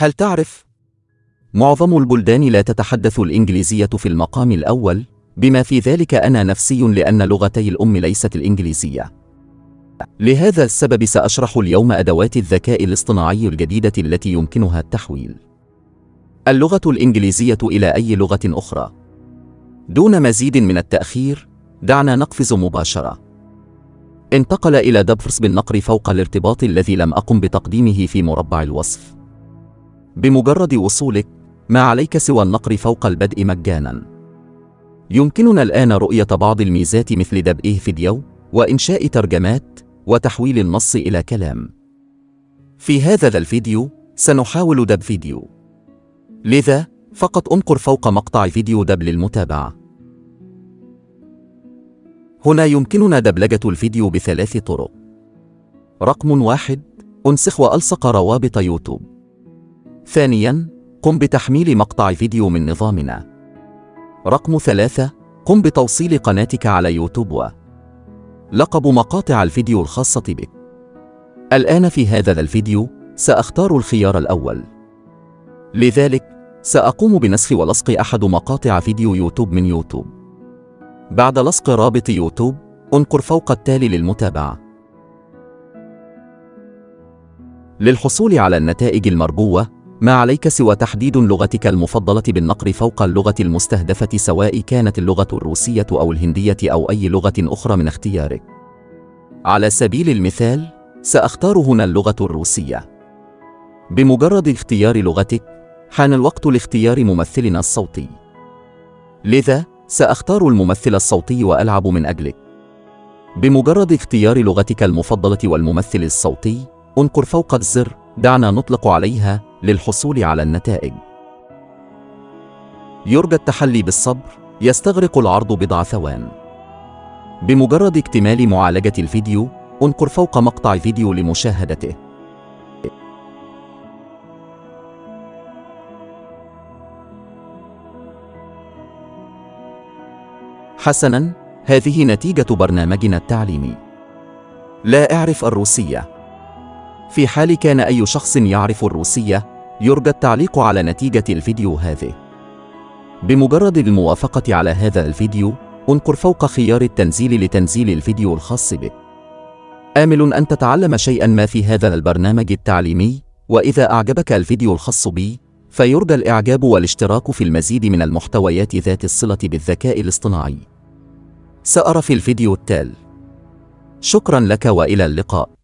هل تعرف؟ معظم البلدان لا تتحدث الإنجليزية في المقام الأول، بما في ذلك أنا نفسي لأن لغتي الأم ليست الإنجليزية. لهذا السبب سأشرح اليوم أدوات الذكاء الاصطناعي الجديدة التي يمكنها التحويل. اللغة الإنجليزية إلى أي لغة أخرى. دون مزيد من التأخير، دعنا نقفز مباشرة. انتقل إلى دبفرس بالنقر فوق الارتباط الذي لم أقم بتقديمه في مربع الوصف. بمجرد وصولك، ما عليك سوى النقر فوق البدء مجانا. يمكننا الآن رؤية بعض الميزات مثل دبئه فيديو، وإنشاء ترجمات، وتحويل النص إلى كلام. في هذا الفيديو، سنحاول دب فيديو. لذا، فقط انقر فوق مقطع فيديو دب للمتابعة. هنا يمكننا دبلجة الفيديو بثلاث طرق. رقم واحد: أنسخ وألصق روابط يوتيوب. ثانياً: قم بتحميل مقطع فيديو من نظامنا. رقم ثلاثة: قم بتوصيل قناتك على يوتيوب وجلب مقاطع الفيديو الخاصة بك. الآن في هذا الفيديو سأختار الخيار الأول. لذلك سأقوم بنسخ ولصق أحد مقاطع فيديو يوتيوب من يوتيوب. بعد لصق رابط يوتيوب انقر فوق التالي للمتابعة. للحصول على النتائج المرجوة ما عليك سوى تحديد لغتك المفضلة بالنقر فوق اللغة المستهدفة سواء كانت اللغة الروسية أو الهندية أو أي لغة أخرى من اختيارك. على سبيل المثال، سأختار هنا اللغة الروسية. بمجرد اختيار لغتك، حان الوقت لاختيار ممثلنا الصوتي. لذا، سأختار الممثل الصوتي وألعب من أجلك. بمجرد اختيار لغتك المفضلة والممثل الصوتي، انقر فوق الزر دعنا نطلق عليها للحصول على النتائج. يرجى التحلي بالصبر، يستغرق العرض بضع ثوان. بمجرد اكتمال معالجة الفيديو، انقر فوق مقطع فيديو لمشاهدته. حسناً، هذه نتيجة برنامجنا التعليمي. لا أعرف الروسية. في حال كان أي شخص يعرف الروسية، يرجى التعليق على نتيجة الفيديو هذه. بمجرد الموافقة على هذا الفيديو، انقر فوق خيار التنزيل لتنزيل الفيديو الخاص بك. آمل أن تتعلم شيئا ما في هذا البرنامج التعليمي، وإذا أعجبك الفيديو الخاص بي، فيرجى الإعجاب والاشتراك في المزيد من المحتويات ذات الصلة بالذكاء الاصطناعي. سأرى في الفيديو التالي. شكرا لك وإلى اللقاء.